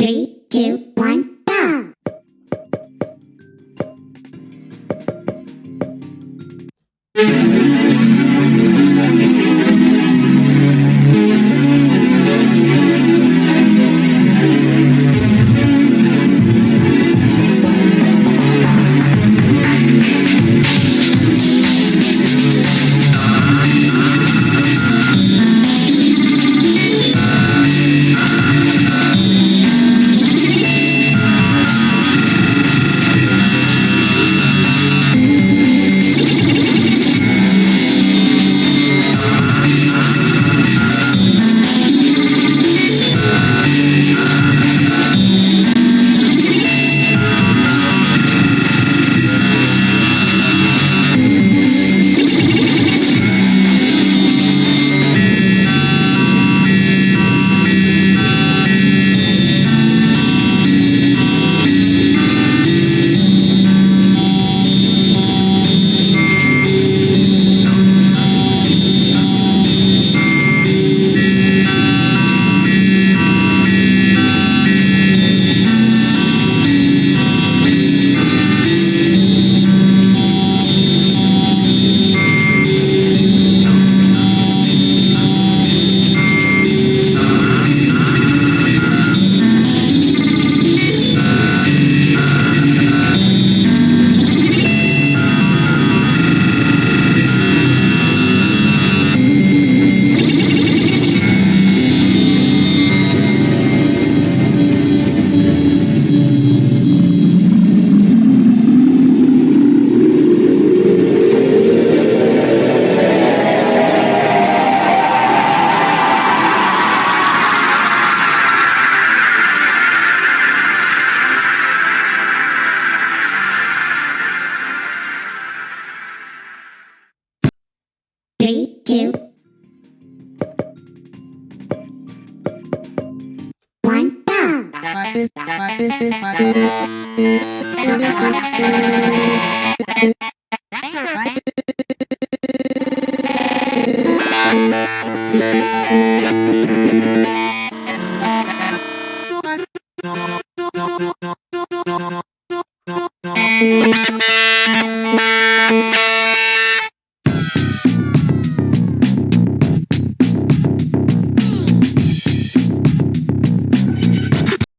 Three, two, two, one, go!